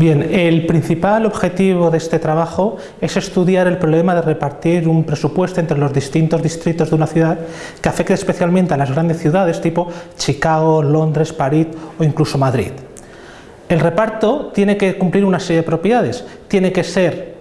Bien, el principal objetivo de este trabajo es estudiar el problema de repartir un presupuesto entre los distintos distritos de una ciudad que afecte especialmente a las grandes ciudades tipo Chicago, Londres, París o incluso Madrid. El reparto tiene que cumplir una serie de propiedades, tiene que ser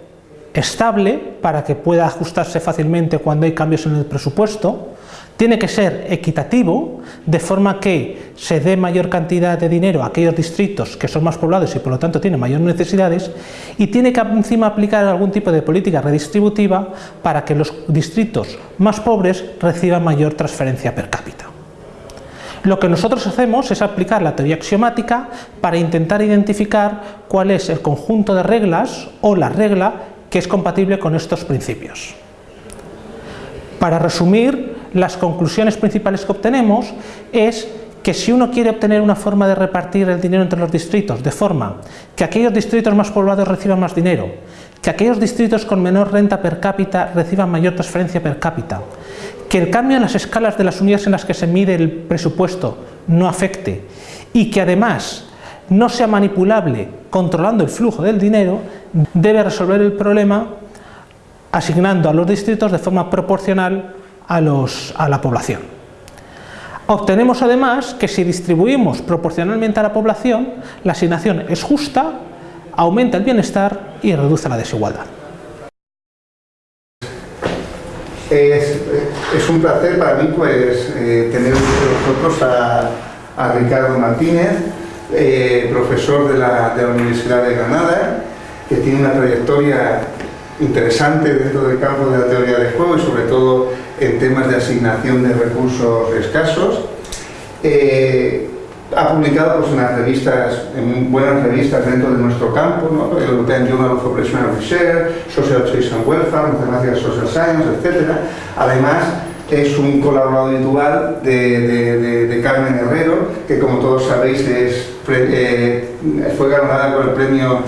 estable para que pueda ajustarse fácilmente cuando hay cambios en el presupuesto, tiene que ser equitativo, de forma que se dé mayor cantidad de dinero a aquellos distritos que son más poblados y por lo tanto tienen mayores necesidades, y tiene que encima aplicar algún tipo de política redistributiva para que los distritos más pobres reciban mayor transferencia per cápita. Lo que nosotros hacemos es aplicar la teoría axiomática para intentar identificar cuál es el conjunto de reglas o la regla que es compatible con estos principios. Para resumir, las conclusiones principales que obtenemos es que si uno quiere obtener una forma de repartir el dinero entre los distritos de forma que aquellos distritos más poblados reciban más dinero, que aquellos distritos con menor renta per cápita reciban mayor transferencia per cápita, que el cambio en las escalas de las unidades en las que se mide el presupuesto no afecte y que además no sea manipulable controlando el flujo del dinero, debe resolver el problema asignando a los distritos de forma proporcional a, la población. Obtenemos además que si distribuimos proporcionalmente a la población, la asignación es justa, aumenta el bienestar y reduce la desigualdad. Es, un placer para mí pues, eh, tener con nosotros a, Ricardo Martínez, eh, profesor de la, de la Universidad de Granada, que tiene una trayectoria interesante dentro del campo de la teoría del juego y sobre todo en temas de asignación de recursos escasos. Eh, ha publicado pues, en las revistas, en buenas revistas dentro de nuestro campo, ¿no? el European Journal of Operational Research, Social Choice and Welfare, Mathematics Social Science, etc. Además, es un colaborador habitual de, Carmen Herrero, que como todos sabéis es, eh, fue ganadora con el premio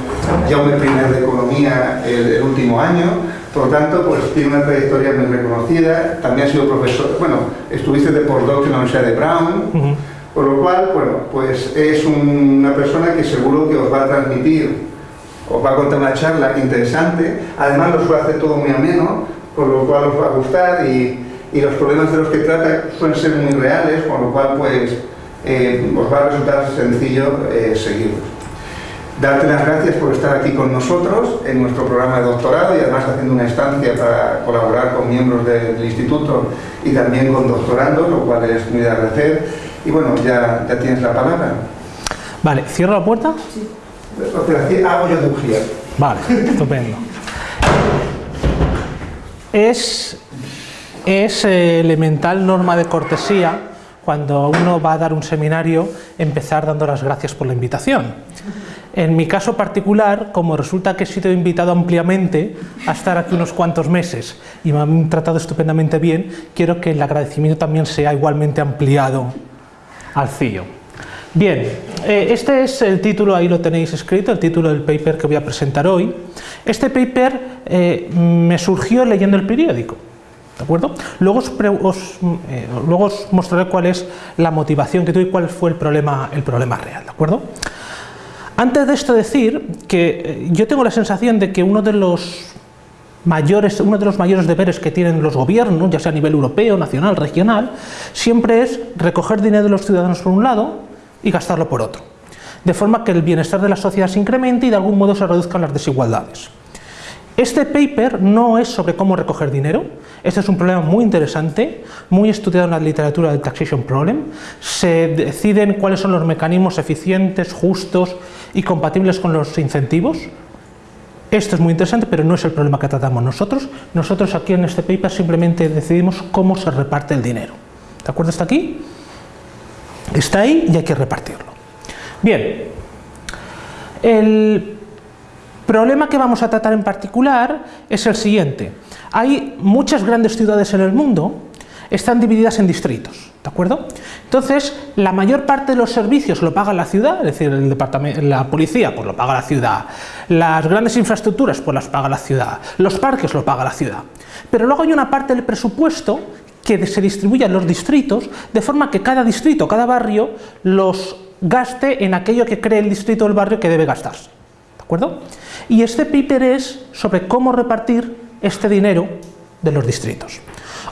Jaume I de Economía el, último año, por lo tanto pues tiene una trayectoria muy reconocida, también ha sido profesor, bueno, estuviste de postdoc en la Universidad de Brown, por lo cual, bueno, pues es una persona que seguro que os va a transmitir, os va a contar una charla interesante, además lo suele hacer todo muy ameno, por lo cual os va a gustar y y los problemas de los que trata suelen ser muy reales, con lo cual pues eh, os va a resultar sencillo eh, seguirlos. Darte las gracias por estar aquí con nosotros en nuestro programa de doctorado y además haciendo una estancia para colaborar con miembros del instituto y también con doctorandos, lo cual es muy de agradecer. Y bueno, ya, ya tienes la palabra. Vale, ¿cierro la puerta? Sí. Hago yo de Vale, estupendo. Es es eh, elemental norma de cortesía cuando uno va a dar un seminario empezar dando las gracias por la invitación. En mi caso particular, como resulta que he sido invitado ampliamente a estar aquí unos cuantos meses y me han tratado estupendamente bien, quiero que el agradecimiento también sea igualmente ampliado al CIO. Bien, eh, este es el título, ahí lo tenéis escrito, el título del paper que voy a presentar hoy. Este paper eh, me surgió leyendo el periódico. Eh, luego os, mostraré cuál es la motivación que tuve y cuál fue el problema, el problema real, ¿de acuerdo? Antes de esto decir que eh, yo tengo la sensación de que uno de los mayores, uno de los mayores deberes que tienen los gobiernos, ya sea a nivel europeo, nacional, regional, siempre es recoger dinero de los ciudadanos por un lado y gastarlo por otro, de forma que el bienestar de la sociedad se incremente y de algún modo se reduzcan las desigualdades. Este paper no es sobre cómo recoger dinero, este es un problema muy interesante, muy estudiado en la literatura del taxation problem. Se deciden cuáles son los mecanismos eficientes, justos y compatibles con los incentivos. Esto es muy interesante, pero no es el problema que tratamos nosotros. Nosotros aquí en este paper simplemente decidimos cómo se reparte el dinero. ¿De acuerdo hasta aquí? Está ahí y hay que repartirlo. Bien, el problema que vamos a tratar en particular es el siguiente. Hay muchas grandes ciudades en el mundo, están divididas en distritos, ¿de acuerdo? Entonces, la mayor parte de los servicios lo paga la ciudad, es decir, el departamento, la policía pues lo paga la ciudad, las grandes infraestructuras pues las paga la ciudad, los parques lo paga la ciudad. Pero luego hay una parte del presupuesto que se distribuye en los distritos, de forma que cada distrito, cada barrio, los gaste en aquello que cree el distrito o el barrio que debe gastarse. Y este paper es sobre cómo repartir este dinero de los distritos.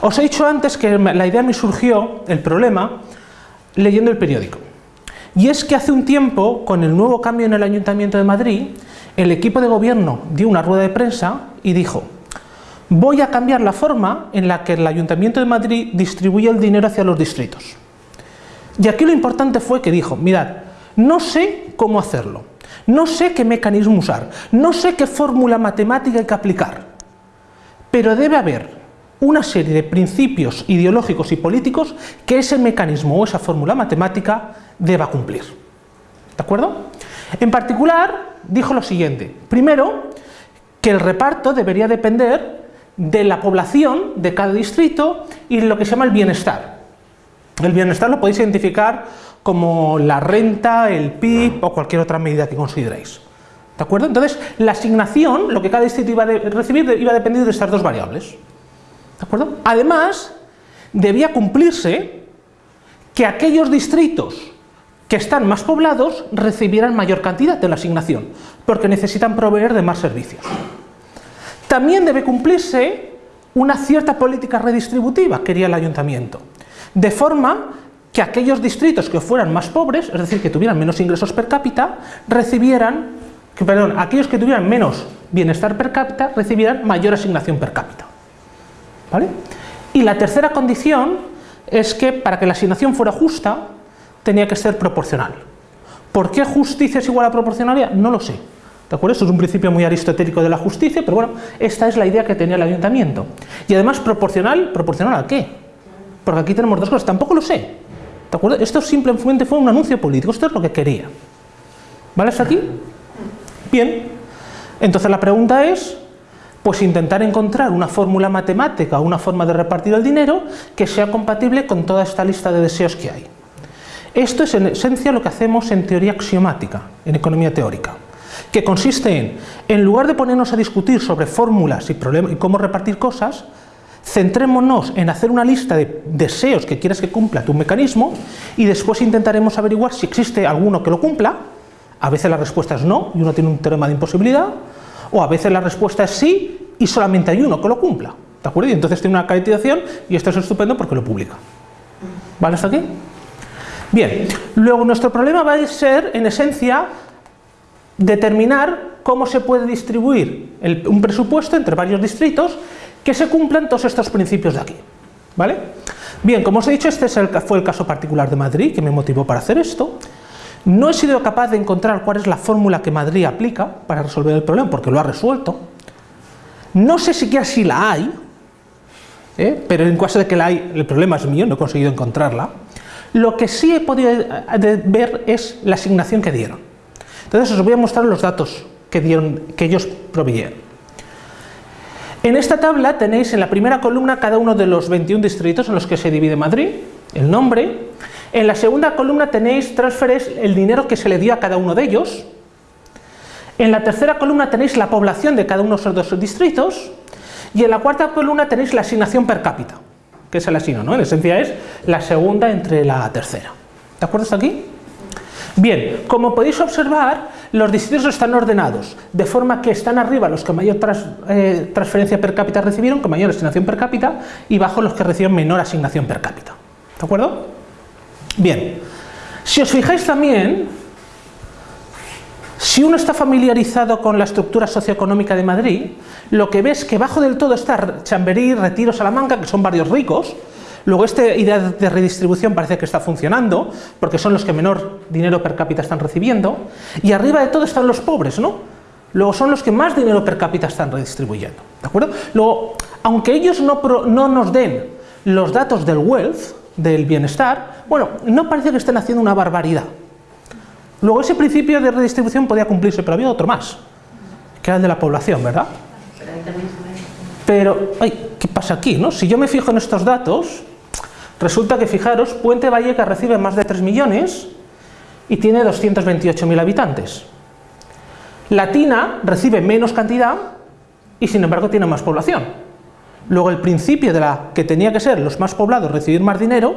Os he dicho antes que la idea me surgió, el problema, leyendo el periódico. Y es que hace un tiempo, con el nuevo cambio en el Ayuntamiento de Madrid, el equipo de gobierno dio una rueda de prensa y dijo voy a cambiar la forma en la que el Ayuntamiento de Madrid distribuye el dinero hacia los distritos. Y aquí lo importante fue que dijo, mirad, no sé cómo hacerlo, no sé qué mecanismo usar, no sé qué fórmula matemática hay que aplicar, pero debe haber una serie de principios ideológicos y políticos que ese mecanismo o esa fórmula matemática deba cumplir. ¿De acuerdo? En particular, dijo lo siguiente. Primero, que el reparto debería depender de la población de cada distrito y de lo que se llama el bienestar. El bienestar lo podéis identificar como la renta, el PIB o cualquier otra medida que consideréis. ¿De acuerdo? Entonces, la asignación, lo que cada distrito iba a recibir, iba a depender de estas dos variables. ¿De acuerdo? Además, debía cumplirse que aquellos distritos que están más poblados recibieran mayor cantidad de la asignación, porque necesitan proveer de más servicios. También debe cumplirse una cierta política redistributiva, quería el ayuntamiento, de forma que aquellos distritos que fueran más pobres, es decir, que tuvieran menos ingresos per cápita, recibieran, que, perdón, aquellos que tuvieran menos bienestar per cápita, recibieran mayor asignación per cápita. ¿Vale? Y la tercera condición es que para que la asignación fuera justa, tenía que ser proporcional. ¿Por qué justicia es igual a proporcionalidad? No lo sé. ¿De acuerdo? Esto es un principio muy aristotélico de la justicia, pero bueno, esta es la idea que tenía el ayuntamiento. Y además, proporcional, ¿proporcional a qué? Porque aquí tenemos dos cosas, tampoco lo sé. Esto simplemente fue un anuncio político, esto es lo que quería. ¿Vale hasta aquí? Bien. Entonces la pregunta es, pues intentar encontrar una fórmula matemática, una forma de repartir el dinero que sea compatible con toda esta lista de deseos que hay. Esto es en esencia lo que hacemos en teoría axiomática, en economía teórica que consiste en, en lugar de ponernos a discutir sobre fórmulas y cómo repartir cosas, centrémonos en hacer una lista de deseos que quieres que cumpla tu mecanismo y después intentaremos averiguar si existe alguno que lo cumpla, a veces la respuesta es no y uno tiene un teorema de imposibilidad, o a veces la respuesta es sí y solamente hay uno que lo cumpla. Y entonces tiene una calificación y esto es estupendo porque lo publica. ¿Vale hasta aquí? Bien, luego nuestro problema va a ser, en esencia, determinar cómo se puede distribuir un presupuesto entre varios distritos que se cumplan todos estos principios de aquí. ¿Vale? Bien, como os he dicho, este fue el caso particular de Madrid que me motivó para hacer esto. No he sido capaz de encontrar cuál es la fórmula que Madrid aplica para resolver el problema, porque lo ha resuelto. No sé siquiera si la hay, ¿eh? pero en caso de que la hay, el problema es mío, no he conseguido encontrarla. Lo que sí he podido eh, ver es la asignación que dieron. Entonces os voy a mostrar los datos que, dieron, que ellos proveyeron. En esta tabla tenéis en la primera columna cada uno de los 21 distritos en los que se divide Madrid, el nombre. En la segunda columna tenéis transferes el dinero que se le dio a cada uno de ellos. En la tercera columna tenéis la población de cada uno de esos distritos. Y en la cuarta columna tenéis la asignación per cápita, que es el asigno, ¿no? En esencia es la segunda entre la tercera. ¿De acuerdo hasta aquí? Bien, como podéis observar, los distritos están ordenados, de forma que están arriba los que mayor eh, transferencia per cápita recibieron, con mayor asignación per cápita, y bajo los que reciben menor asignación per cápita. ¿De acuerdo? Bien, si os fijáis también, si uno está familiarizado con la estructura socioeconómica de Madrid, lo que ves que bajo del todo está Chamberí, Retiro, Salamanca, que son varios ricos, Luego esta idea de redistribución parece que está funcionando, porque son los que menor dinero per cápita están recibiendo, y arriba de todo están los pobres, ¿no? Luego son los que más dinero per cápita están redistribuyendo, ¿de acuerdo? Luego, aunque ellos no, no nos den los datos del wealth, del bienestar, bueno, no parece que estén haciendo una barbaridad. Luego ese principio de redistribución podía cumplirse, pero había otro más, que era el de la población, ¿verdad? Pero, ay, ¿qué pasa aquí? No? Si yo me fijo en estos datos, Resulta que, fijaros, Puente Valleca recibe más de 3 millones y tiene 228.000 habitantes. Latina recibe menos cantidad y sin embargo tiene más población. Luego el principio de la que tenía que ser los más poblados recibir más dinero,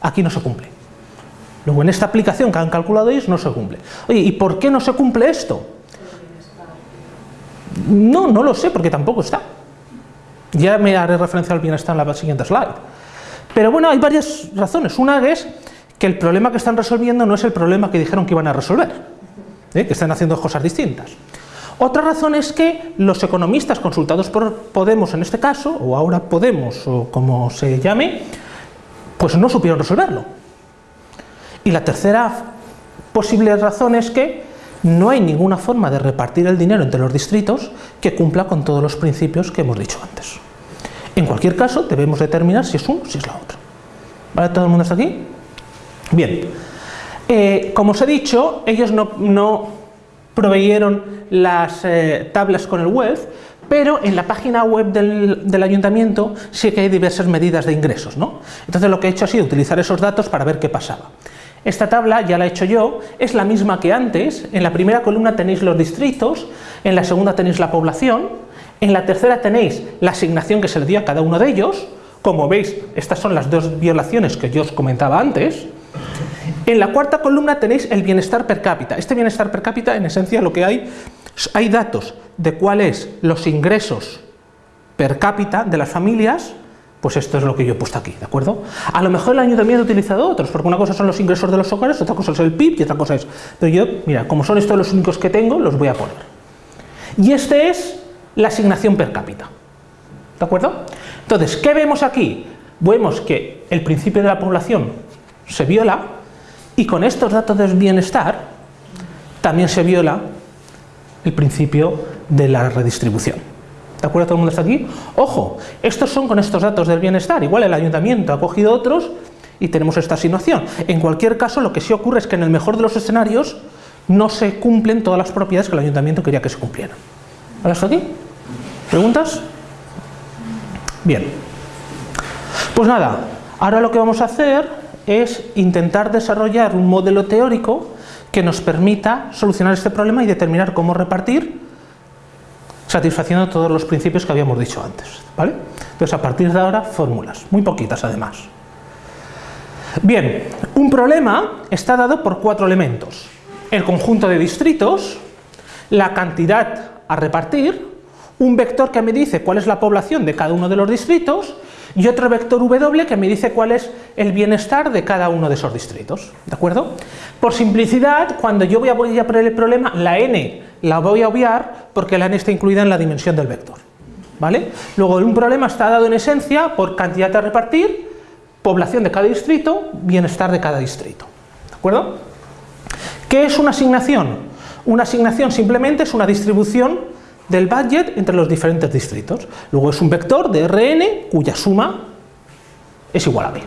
aquí no se cumple. Luego en esta aplicación que han calculado ellos no se cumple. Oye, ¿y por qué no se cumple esto? No, no lo sé porque tampoco está. Ya me haré referencia al bienestar en la siguiente slide. Pero bueno, hay varias razones. Una es que el problema que están resolviendo no es el problema que dijeron que iban a resolver, ¿eh? que están haciendo cosas distintas. Otra razón es que los economistas consultados por Podemos en este caso, o ahora Podemos, o como se llame, pues no supieron resolverlo. Y la tercera posible razón es que no hay ninguna forma de repartir el dinero entre los distritos que cumpla con todos los principios que hemos dicho antes. En cualquier caso, debemos determinar si es uno o si es la otra. ¿Vale? ¿Todo el mundo está aquí? Bien. Eh, como os he dicho, ellos no, proveyeron las eh, tablas con el web, pero en la página web del, del, ayuntamiento sí que hay diversas medidas de ingresos. ¿no? Entonces lo que he hecho ha sido utilizar esos datos para ver qué pasaba. Esta tabla ya la he hecho yo, es la misma que antes, en la primera columna tenéis los distritos, en la segunda tenéis la población, en la tercera tenéis la asignación que se le dio a cada uno de ellos, como veis estas son las dos violaciones que yo os comentaba antes, en la cuarta columna tenéis el bienestar per cápita, este bienestar per cápita en esencia lo que hay, hay datos de cuáles los ingresos per cápita de las familias pues esto es lo que yo he puesto aquí, ¿de acuerdo? A lo mejor el ayuntamiento ha utilizado otros, porque una cosa son los ingresos de los hogares, otra cosa es el PIB y otra cosa es... Pero yo, mira, como son estos los únicos que tengo, los voy a poner. Y este es la asignación per cápita, ¿de acuerdo? Entonces, ¿qué vemos aquí? Vemos que el principio de la población se viola y con estos datos del bienestar también se viola el principio de la redistribución. ¿De acuerdo todo el mundo está aquí? Ojo, estos son con estos datos del bienestar, igual el ayuntamiento ha cogido otros y tenemos esta situación. En cualquier caso, lo que sí ocurre es que en el mejor de los escenarios no se cumplen todas las propiedades que el ayuntamiento quería que se cumplieran. ¿Vale hasta aquí? ¿Preguntas? Bien. Pues nada, ahora lo que vamos a hacer es intentar desarrollar un modelo teórico que nos permita solucionar este problema y determinar cómo repartir satisfaciendo todos los principios que habíamos dicho antes. ¿vale? Entonces, a partir de ahora, fórmulas, muy poquitas además. Bien, un problema está dado por cuatro elementos. El conjunto de distritos, la cantidad a repartir, un vector que me dice cuál es la población de cada uno de los distritos y otro vector W que me dice cuál es el bienestar de cada uno de esos distritos. ¿De acuerdo? Por simplicidad, cuando yo voy a poner el problema, la n la voy a obviar porque la n está incluida en la dimensión del vector. ¿Vale? Luego, un problema está dado en esencia por cantidad a repartir, población de cada distrito, bienestar de cada distrito. ¿De acuerdo? ¿Qué es una asignación? Una asignación simplemente es una distribución del budget entre los diferentes distritos. Luego es un vector de Rn cuya suma es igual a b.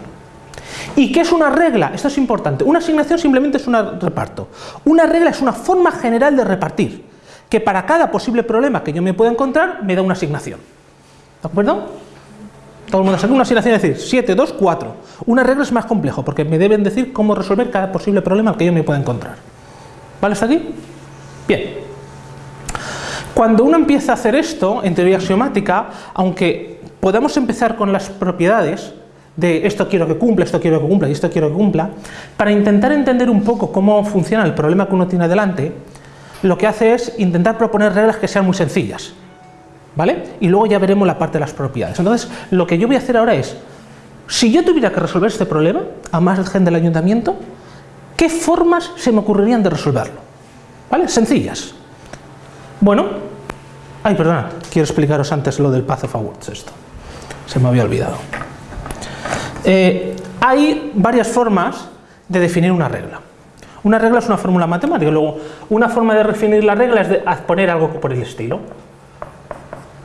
¿Y qué es una regla? Esto es importante. Una asignación simplemente es un reparto. Una regla es una forma general de repartir, que para cada posible problema que yo me pueda encontrar, me da una asignación. ¿De acuerdo? Todo el mundo sabe una asignación, es decir, 7, 2, 4. Una regla es más complejo, porque me deben decir cómo resolver cada posible problema que yo me pueda encontrar. ¿Vale hasta aquí? Bien. Cuando uno empieza a hacer esto, en teoría axiomática, aunque podamos empezar con las propiedades, de esto quiero que cumpla, esto quiero que cumpla y esto quiero que cumpla, para intentar entender un poco cómo funciona el problema que uno tiene delante, lo que hace es intentar proponer reglas que sean muy sencillas, ¿vale? Y luego ya veremos la parte de las propiedades. Entonces, lo que yo voy a hacer ahora es, si yo tuviera que resolver este problema, a más gente del ayuntamiento, ¿qué formas se me ocurrirían de resolverlo? ¿Vale? Sencillas. Bueno, ay, perdona, quiero explicaros antes lo del Path of Awards, esto. Se me había olvidado. Eh, hay varias formas de definir una regla. Una regla es una fórmula matemática, luego una forma de definir la regla es de poner algo por el estilo.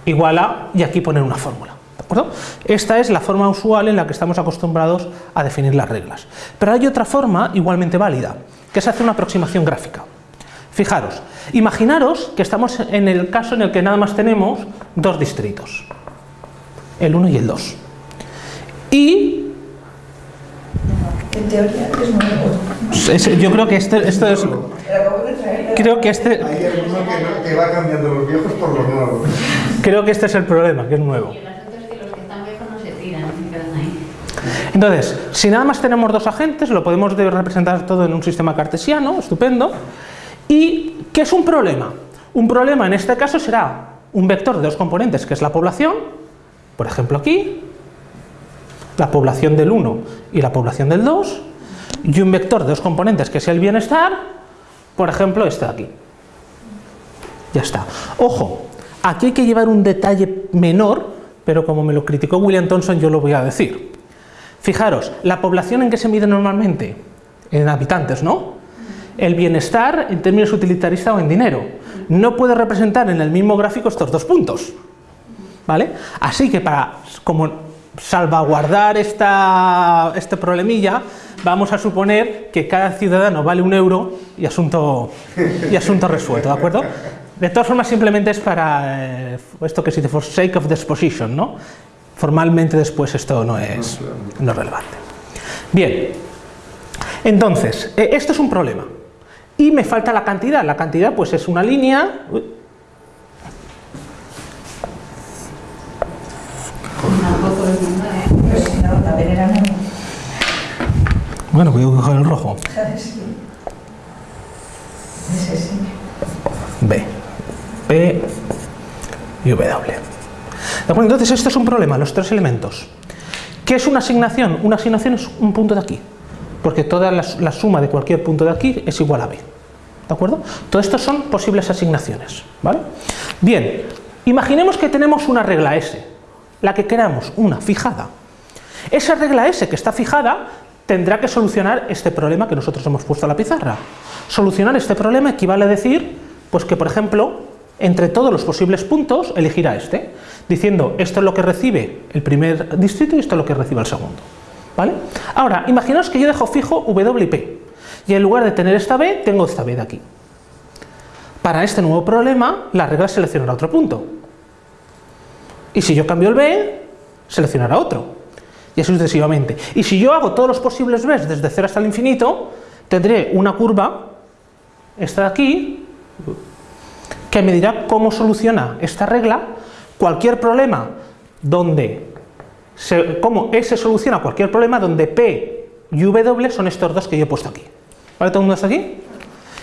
Igual a, y aquí poner una fórmula. ¿De acuerdo? Esta es la forma usual en la que estamos acostumbrados a definir las reglas. Pero hay otra forma igualmente válida, que es hacer una aproximación gráfica. Fijaros, imaginaros que estamos en el caso en el que nada más tenemos dos distritos, el 1 y el 2. Y en teoría es nuevo. yo creo que este, esto es... Creo que este... Hay alguno que, que va cambiando los viejos por los nuevos. Creo que este es el problema, que es nuevo. Entonces, si nada más tenemos dos agentes, lo podemos de- representar todo en un sistema cartesiano, estupendo. ¿Y qué es un problema? Un problema en este caso será un vector de dos componentes que es la población, por ejemplo aquí, la población del 1 y la población del 2, y un vector de dos componentes que es el bienestar, por ejemplo este de aquí. Ya está. Ojo, aquí hay que llevar un detalle menor, pero como me lo criticó William Thompson yo lo voy a decir. Fijaros, la población en que se mide normalmente, en habitantes, ¿no? El bienestar en términos utilitaristas o en dinero. No puede representar en el mismo gráfico estos dos puntos. ¿Vale? Así que para como salvaguardar esta, este problemilla, vamos a suponer que cada ciudadano vale un euro y asunto, y asunto resuelto, ¿de acuerdo? De todas formas, simplemente es para eh, esto que se dice for sake of disposition, ¿no? Formalmente después esto no es, no relevante. Bien, entonces, eh, esto es un problema. Y me falta la cantidad. La cantidad pues es una línea... Bueno, voy a coger el rojo. B, P y W. Entonces esto es un problema, los tres elementos. ¿Qué es una asignación? Una asignación es un punto de aquí, porque toda la, suma de cualquier punto de aquí es igual a B. ¿De acuerdo? Todo esto son posibles asignaciones. ¿vale? Bien, imaginemos que tenemos una regla S, la que queramos, una fijada. Esa regla S que está fijada tendrá que solucionar este problema que nosotros hemos puesto a la pizarra. Solucionar este problema equivale a decir, pues que por ejemplo, entre todos los posibles puntos elegirá este, diciendo esto es lo que recibe el primer distrito y esto es lo que recibe el segundo. Ahora, imaginaos que yo dejo fijo W y P, y en lugar de tener esta B, tengo esta B de aquí. Para este nuevo problema, la regla seleccionará otro punto. Y si yo cambio el B, seleccionará otro. Y así sucesivamente. Y si yo hago todos los posibles Bs desde 0 hasta el infinito, tendré una curva, esta de aquí, que me dirá cómo soluciona esta regla cualquier problema donde, se, cómo S soluciona cualquier problema donde P y W son estos dos que yo he puesto aquí. ¿Vale? ¿Todo el mundo está aquí?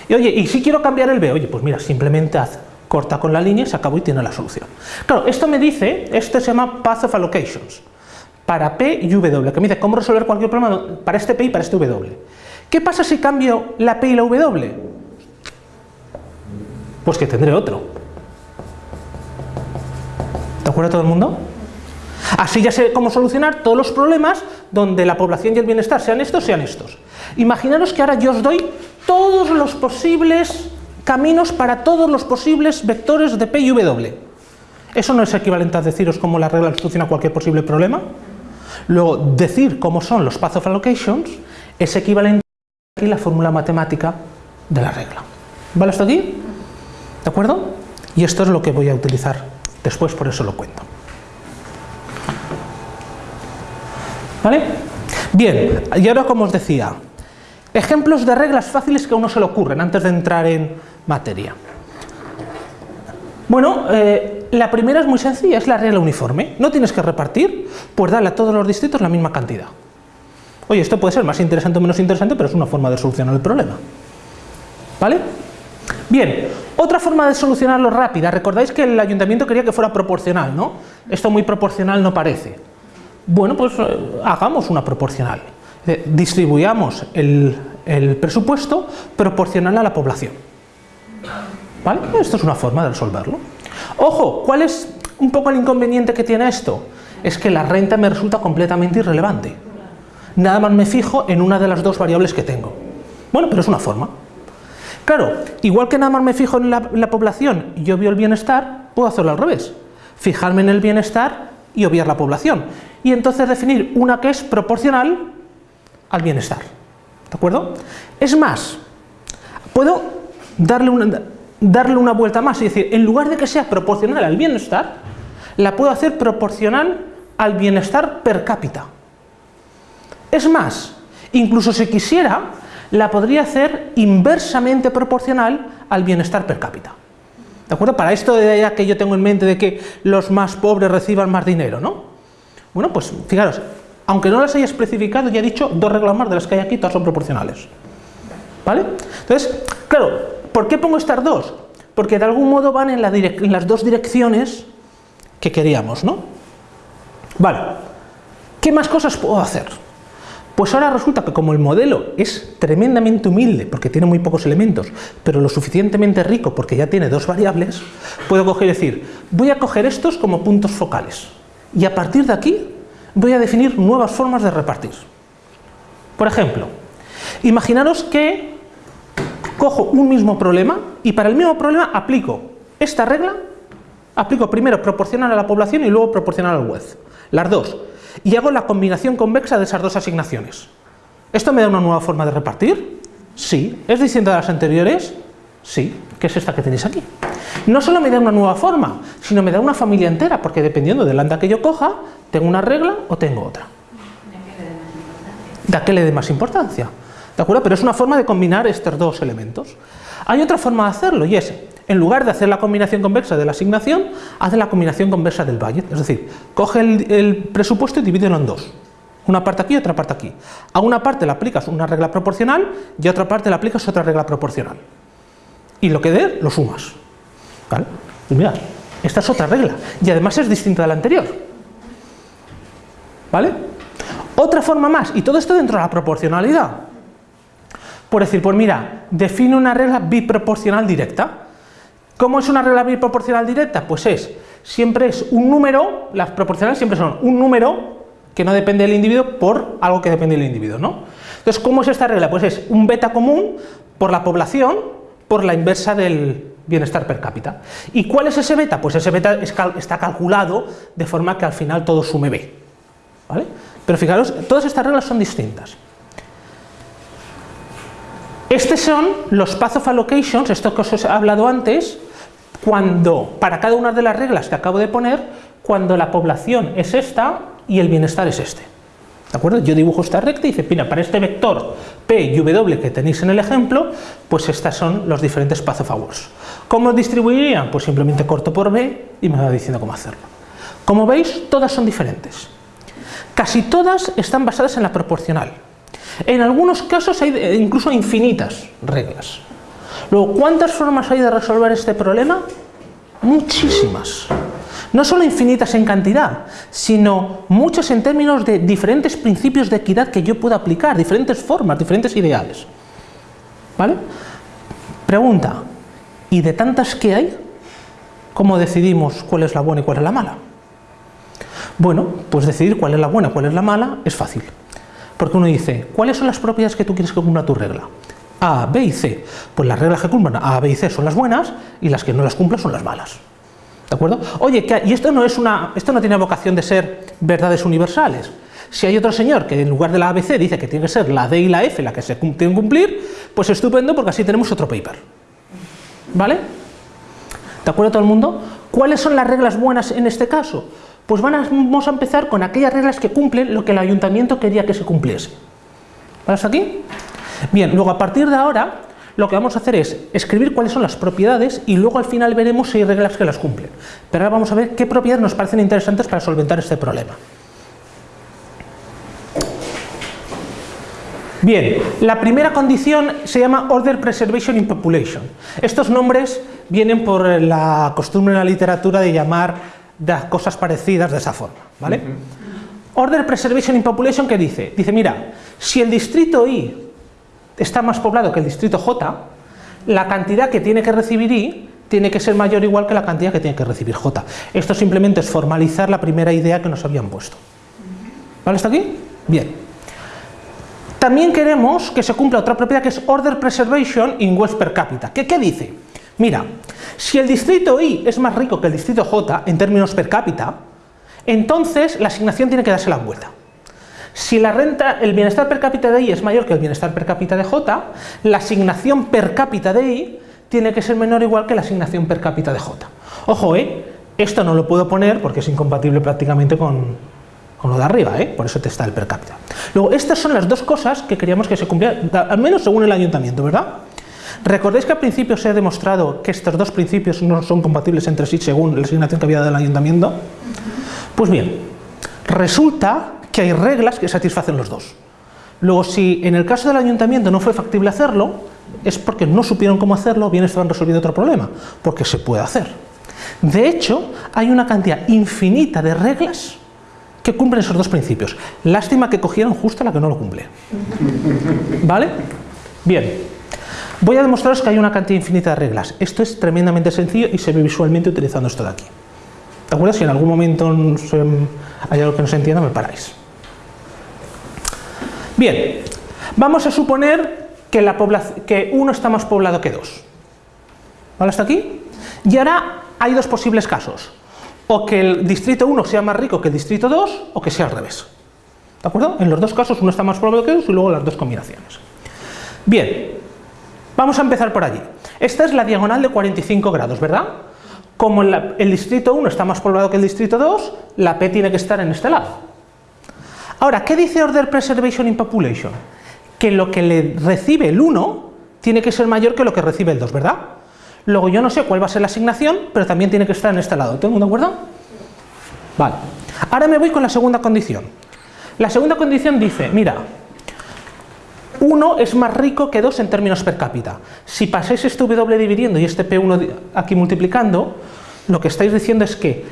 Y oye, y si quiero cambiar el B, oye, pues mira, simplemente haz corta con la línea, se acabó y tiene la solución. Claro, esto me dice, esto se llama Path of Allocations, para P y W, que me dice cómo resolver cualquier problema para este P y para este W. ¿Qué pasa si cambio la P y la W? Pues que tendré otro. ¿De acuerdo todo el mundo? Así ya sé cómo solucionar todos los problemas donde la población y el bienestar sean estos, sean estos. Imaginaros que ahora yo os doy todos los posibles caminos para todos los posibles vectores de P y W. ¿Eso no es equivalente a deciros cómo la regla soluciona cualquier posible problema? Luego, decir cómo son los path of allocations es equivalente a la fórmula matemática de la regla. ¿Vale hasta aquí? ¿De acuerdo? Y esto es lo que voy a utilizar después, por eso lo cuento. ¿Vale? Bien, y ahora como os decía, ejemplos de reglas fáciles que a uno se le ocurren antes de entrar en materia. Bueno, eh, la primera es muy sencilla, es la regla uniforme. No tienes que repartir, pues dale a todos los distritos la misma cantidad. Oye, esto puede ser más interesante o menos interesante, pero es una forma de solucionar el problema. ¿Vale? Bien, otra forma de solucionarlo rápida. Recordáis que el ayuntamiento quería que fuera proporcional, ¿no? Esto muy proporcional no parece. Bueno, pues eh, hagamos una proporcional. Eh, distribuyamos el, presupuesto proporcional a la población. ¿Vale? Esto es una forma de resolverlo. Ojo, ¿cuál es un poco el inconveniente que tiene esto? Es que la renta me resulta completamente irrelevante. Nada más me fijo en una de las dos variables que tengo. Bueno, pero es una forma. Claro, igual que nada más me fijo en la, la población y obvio el bienestar, puedo hacerlo al revés. Fijarme en el bienestar y obviar la población. Y entonces definir una que es proporcional al bienestar. ¿De acuerdo? Es más, puedo darle una, darle una vuelta más y decir, en lugar de que sea proporcional al bienestar, la puedo hacer proporcional al bienestar per cápita. Es más, incluso si quisiera, la podría hacer inversamente proporcional al bienestar per cápita. ¿De acuerdo? Para esto de ya que yo tengo en mente de que los más pobres reciban más dinero, ¿no? Bueno, pues fijaros, aunque no las haya especificado, ya he dicho dos reglas más de las que hay aquí, todas son proporcionales. ¿Vale? Entonces, claro, ¿por qué pongo estas dos? porque de algún modo van en, las dos direcciones que queríamos, ¿no? Vale, ¿qué más cosas puedo hacer? Pues ahora resulta que como el modelo es tremendamente humilde, porque tiene muy pocos elementos, pero lo suficientemente rico porque ya tiene dos variables, puedo coger y decir, voy a coger estos como puntos focales, y a partir de aquí voy a definir nuevas formas de repartir. Por ejemplo, imaginaros que cojo un mismo problema y para el mismo problema aplico esta regla, aplico primero proporcional a la población y luego proporcional al web, las dos, y hago la combinación convexa de esas dos asignaciones. ¿Esto me da una nueva forma de repartir? Sí. ¿Es distinta de las anteriores? Sí, que es esta que tenéis aquí. No solo me da una nueva forma, sino me da una familia entera, porque dependiendo del anda que yo coja, tengo una regla o tengo otra. ¿De qué le dé más importancia? ¿De acuerdo? Pero es una forma de combinar estos dos elementos. Hay otra forma de hacerlo y es, en lugar de hacer la combinación convexa de la asignación, hace la combinación convexa del budget. Es decir, coge el, presupuesto y divídelo en dos. Una parte aquí y otra parte aquí. A una parte le aplicas una regla proporcional y a otra parte le aplicas otra regla proporcional. Y lo que dé, lo sumas. ¿Vale? Y mirad, esta es otra regla. Y además es distinta de la anterior. ¿Vale? Otra forma más, y todo esto dentro de la proporcionalidad. Por decir, pues mira, define una regla biproporcional directa. ¿Cómo es una regla biproporcional directa? Pues es, siempre es un número, las proporcionales siempre son un número que no depende del individuo por algo que depende del individuo, ¿no? Entonces, ¿cómo es esta regla? Pues es un beta común por la población por la inversa del bienestar per cápita. ¿Y cuál es ese beta? Pues ese beta está calculado de forma que al final todo sume B. ¿vale? Pero fijaros, todas estas reglas son distintas. Estos son los path of allocations, esto que os he hablado antes, cuando, para cada una de las reglas que acabo de poner, cuando la población es esta y el bienestar es este. ¿De acuerdo? Yo dibujo esta recta y dice, mira, para este vector P y W que tenéis en el ejemplo, pues estas son los diferentes path of awards. ¿Cómo distribuirían? Pues simplemente corto por B y me va diciendo cómo hacerlo. Como veis, todas son diferentes. Casi todas están basadas en la proporcional. En algunos casos hay incluso infinitas reglas. Luego, ¿cuántas formas hay de resolver este problema? Muchísimas. No solo infinitas en cantidad, sino muchas en términos de diferentes principios de equidad que yo puedo aplicar, diferentes formas, diferentes ideales. ¿Vale? Pregunta, ¿y de tantas que hay? ¿Cómo decidimos cuál es la buena y cuál es la mala? Bueno, pues decidir cuál es la buena cuál es la mala es fácil. Porque uno dice, ¿cuáles son las propiedades que tú quieres que cumpla tu regla? A, B y C. Pues las reglas que cumplan A, B y C son las buenas y las que no las cumplan son las malas. ¿De acuerdo? Oye, y esto no, es una, esto no tiene vocación de ser verdades universales. Si hay otro señor que en lugar de la ABC dice que tiene que ser la D y la F la que se tienen que cumplir, pues estupendo porque así tenemos otro paper. ¿Vale? ¿De acuerdo todo el mundo? ¿Cuáles son las reglas buenas en este caso? Pues vamos a empezar con aquellas reglas que cumplen lo que el ayuntamiento quería que se cumpliese. ¿Vale hasta aquí? Bien, luego a partir de ahora lo que vamos a hacer es escribir cuáles son las propiedades y luego al final veremos si hay reglas que las cumplen. Pero ahora vamos a ver qué propiedades nos parecen interesantes para solventar este problema. Bien, la primera condición se llama Order Preservation in Population. Estos nombres vienen por la costumbre en la literatura de llamar las cosas parecidas de esa forma. ¿vale? Order Preservation in Population, ¿qué dice? Dice, mira, si el distrito I está más poblado que el distrito J, la cantidad que tiene que recibir I tiene que ser mayor o igual que la cantidad que tiene que recibir J. Esto simplemente es formalizar la primera idea que nos habían puesto. ¿Vale hasta aquí? Bien. También queremos que se cumpla otra propiedad que es Order Preservation in Wealth per cápita. ¿Qué, ¿Qué dice? Mira, si el distrito I es más rico que el distrito J en términos per cápita, entonces la asignación tiene que darse la vuelta. Si la renta, el bienestar per cápita de I es mayor que el bienestar per cápita de J, la asignación per cápita de I tiene que ser menor o igual que la asignación per cápita de J. Ojo, ¿eh? esto no lo puedo poner porque es incompatible prácticamente con, lo de arriba, ¿eh? por eso te está el per cápita. Luego, estas son las dos cosas que queríamos que se cumplieran, al menos según el ayuntamiento, ¿verdad? ¿Recordáis que al principio se ha demostrado que estos dos principios no son compatibles entre sí según la asignación que había dado el ayuntamiento? Pues bien, resulta que hay reglas que satisfacen los dos. Luego, si en el caso del ayuntamiento no fue factible hacerlo, es porque no supieron cómo hacerlo, bien estaban resolviendo otro problema, porque se puede hacer. De hecho, hay una cantidad infinita de reglas que cumplen esos dos principios. Lástima que cogieron justo la que no lo cumple. ¿Vale? Bien. Voy a demostraros que hay una cantidad infinita de reglas. Esto es tremendamente sencillo y se ve visualmente utilizando esto de aquí. ¿De acuerdo? Si en algún momento hay algo que no se entienda, me paráis. Bien, vamos a suponer que, uno está más poblado que dos. ¿Vale hasta aquí? Y ahora hay dos posibles casos. O que el distrito 1 sea más rico que el distrito 2, o que sea al revés. ¿De acuerdo? En los dos casos uno está más poblado que dos y luego las dos combinaciones. Bien, vamos a empezar por allí. Esta es la diagonal de 45 grados, ¿verdad? Como el distrito 1 está más poblado que el distrito 2, la P tiene que estar en este lado. Ahora, ¿qué dice Order Preservation in Population? Que lo que le recibe el 1 tiene que ser mayor que lo que recibe el 2, ¿verdad? Luego yo no sé cuál va a ser la asignación, pero también tiene que estar en este lado. ¿Tengo de acuerdo? Vale. Ahora me voy con la segunda condición. La segunda condición dice, mira, 1 es más rico que 2 en términos per cápita. Si pasáis este W dividiendo y este P1 aquí multiplicando, lo que estáis diciendo es que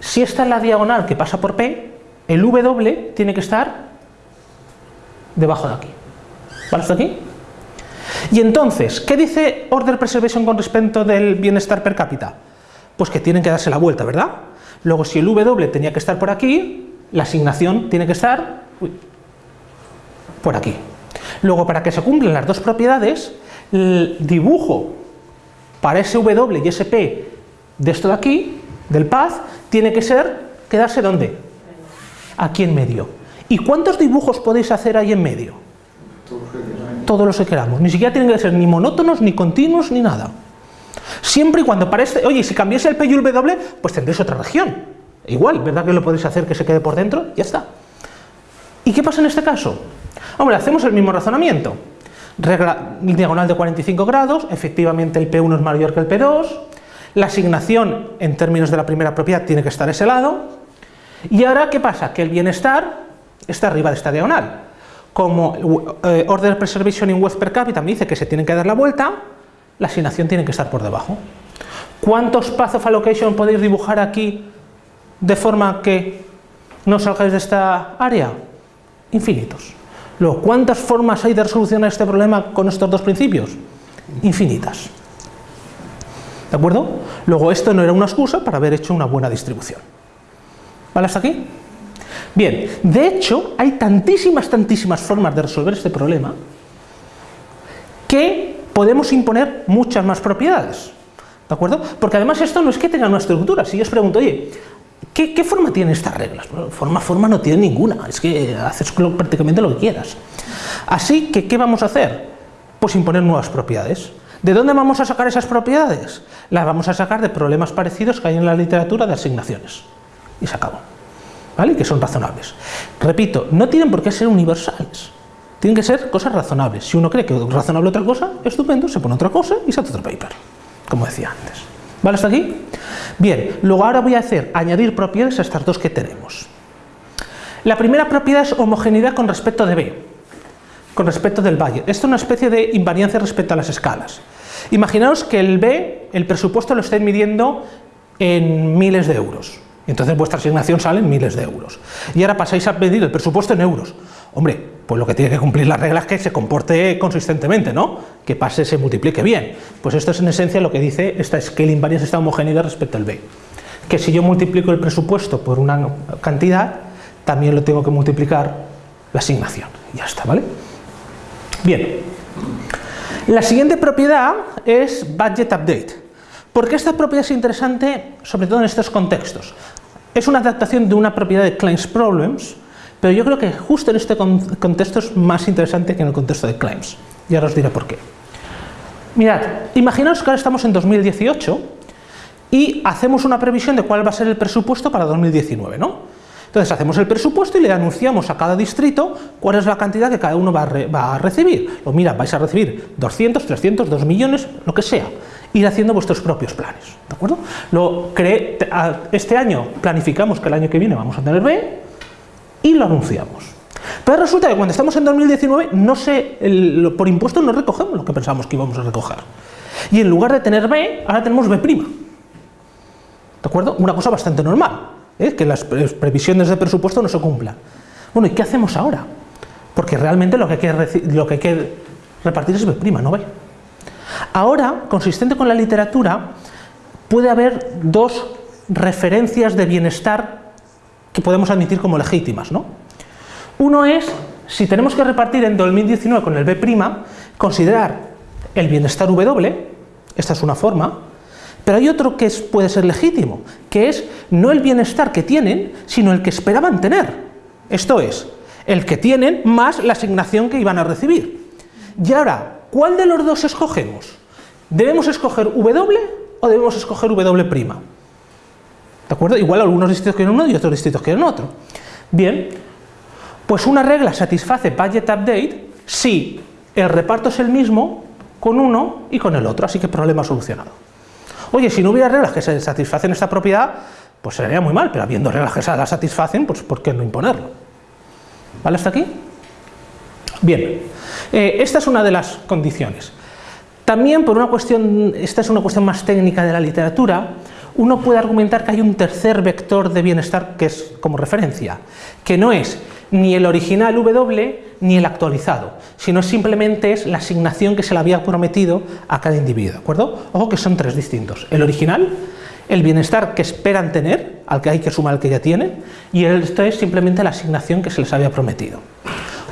si esta es la diagonal que pasa por P, el W tiene que estar debajo de aquí. ¿Vale hasta aquí? Y entonces, ¿qué dice Order Preservation con respecto del bienestar per cápita? Pues que tienen que darse la vuelta, ¿verdad? Luego, si el W tenía que estar por aquí, la asignación tiene que estar por aquí. Luego, para que se cumplan las dos propiedades, el dibujo para ese W y ese P de esto de aquí, del path, tiene que ser, quedarse ¿dónde? Aquí en medio. ¿Y cuántos dibujos podéis hacer ahí en medio? Todos los que queramos. Ni siquiera tienen que ser ni monótonos, ni continuos, ni nada. Siempre y cuando parece, oye, si cambiase el P y el W, pues tendréis otra región. Igual, ¿verdad que lo podéis hacer que se quede por dentro? Ya está. ¿Y qué pasa en este caso? Hombre, hacemos el mismo razonamiento. Regla diagonal de 45 grados, efectivamente el P1 es mayor que el P2, la asignación en términos de la primera propiedad tiene que estar ese lado, y ahora ¿qué pasa? Que el bienestar está arriba de esta diagonal. Como eh, Order Preservation in Wealth per Capita me dice que se tienen que dar la vuelta, la asignación tiene que estar por debajo. ¿Cuántos Path of Allocation podéis dibujar aquí de forma que no salgáis de esta área? Infinitos. Luego, ¿cuántas formas hay de resolucionar este problema con estos dos principios? Infinitas. ¿De acuerdo? Luego, esto no era una excusa para haber hecho una buena distribución. ¿Vale hasta aquí? Bien, de hecho, hay tantísimas, tantísimas formas de resolver este problema que podemos imponer muchas más propiedades. ¿De acuerdo? Porque además esto no es que tenga una estructura. Si yo os pregunto, oye, ¿Qué, forma tienen estas reglas? forma, forma no tiene ninguna, es que haces prácticamente lo que quieras. Así que, ¿qué vamos a hacer? Pues imponer nuevas propiedades. ¿De dónde vamos a sacar esas propiedades? Las vamos a sacar de problemas parecidos que hay en la literatura de asignaciones. Y se acabó. ¿Vale? Que son razonables. Repito, no tienen por qué ser universales. Tienen que ser cosas razonables. Si uno cree que es razonable otra cosa, estupendo, se pone otra cosa y se hace otro paper. Como decía antes. ¿Vale hasta aquí? Bien, luego ahora voy a hacer añadir propiedades a estas dos que tenemos. La primera propiedad es homogeneidad con respecto de B, con respecto del valle. Esto es una especie de invariancia respecto a las escalas. Imaginaos que el B, el presupuesto lo estáis midiendo en miles de euros. Entonces vuestra asignación sale en miles de euros. Y ahora pasáis a medir el presupuesto en euros. Hombre, pues lo que tiene que cumplir las reglas es que se comporte consistentemente, ¿no? Que pase, se multiplique bien. Pues esto es en esencia lo que dice esta scaling variance, esta homogeneidad respecto al B. Que si yo multiplico el presupuesto por una cantidad, también lo tengo que multiplicar la asignación. Ya está, ¿vale? Bien. La siguiente propiedad es budget update. ¿Por qué esta propiedad es interesante, sobre todo en estos contextos? Es una adaptación de una propiedad de claims problems, pero yo creo que justo en este contexto es más interesante que en el contexto de claims. Y ahora os diré por qué. Mirad, imaginaos que ahora estamos en 2018 y hacemos una previsión de cuál va a ser el presupuesto para 2019, ¿no? Entonces hacemos el presupuesto y le anunciamos a cada distrito cuál es la cantidad que cada uno va a, recibir. O mira, vais a recibir 200, 300, 2 millones, lo que sea. Ir haciendo vuestros propios planes, ¿de acuerdo? Lo este año planificamos que el año que viene vamos a tener B, y lo anunciamos. Pero resulta que cuando estamos en 2019, no sé, el- por impuestos no recogemos lo que pensábamos que íbamos a recoger. Y en lugar de tener B, ahora tenemos B'. ¿De acuerdo? Una cosa bastante normal, ¿eh? que las pre- previsiones de presupuesto no se cumplan. Bueno, ¿y qué hacemos ahora? Porque realmente lo que hay que, lo que, hay que repartir es B', no B. Ahora, consistente con la literatura, puede haber dos referencias de bienestar que podemos admitir como legítimas. ¿no? Uno es, si tenemos que repartir en 2019 con el B', considerar el bienestar W, esta es una forma, pero hay otro que puede ser legítimo, que es no el bienestar que tienen, sino el que esperaban tener. Esto es, el que tienen más la asignación que iban a recibir. Y ahora, ¿cuál de los dos escogemos? ¿Debemos escoger W o debemos escoger W'? ¿De acuerdo? Igual algunos distritos quieren uno y otros distritos quieren otro. Bien, pues una regla satisface budget update si el reparto es el mismo con uno y con el otro, así que problema solucionado. Oye, si no hubiera reglas que se satisfacen esta propiedad, pues sería muy mal, pero habiendo reglas que se la satisfacen, pues ¿por qué no imponerlo? ¿Vale hasta aquí? Bien, eh, esta es una de las condiciones. También por una cuestión, esta es una cuestión más técnica de la literatura, uno puede argumentar que hay un tercer vector de bienestar que es como referencia, que no es ni el original W ni el actualizado, sino simplemente es la asignación que se le había prometido a cada individuo, ¿de acuerdo? Ojo que son tres distintos, el original, el bienestar que esperan tener, al que hay que sumar el que ya tienen, y esto es simplemente la asignación que se les había prometido.